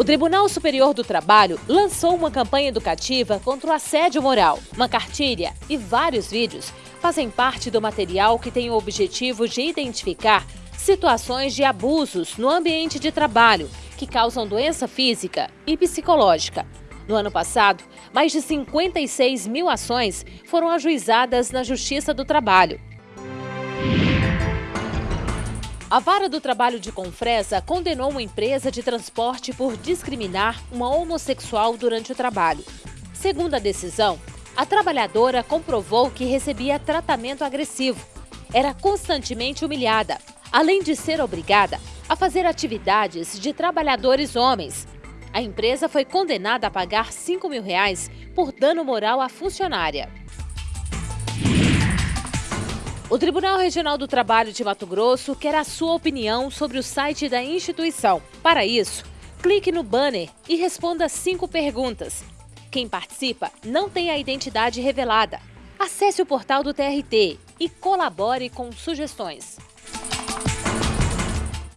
O Tribunal Superior do Trabalho lançou uma campanha educativa contra o assédio moral. Uma cartilha e vários vídeos fazem parte do material que tem o objetivo de identificar situações de abusos no ambiente de trabalho que causam doença física e psicológica. No ano passado, mais de 56 mil ações foram ajuizadas na Justiça do Trabalho. A Vara do Trabalho de Confresa condenou uma empresa de transporte por discriminar uma homossexual durante o trabalho. Segundo a decisão, a trabalhadora comprovou que recebia tratamento agressivo, era constantemente humilhada, além de ser obrigada a fazer atividades de trabalhadores homens. A empresa foi condenada a pagar 5 mil reais por dano moral à funcionária. O Tribunal Regional do Trabalho de Mato Grosso quer a sua opinião sobre o site da instituição. Para isso, clique no banner e responda cinco perguntas. Quem participa não tem a identidade revelada. Acesse o portal do TRT e colabore com sugestões.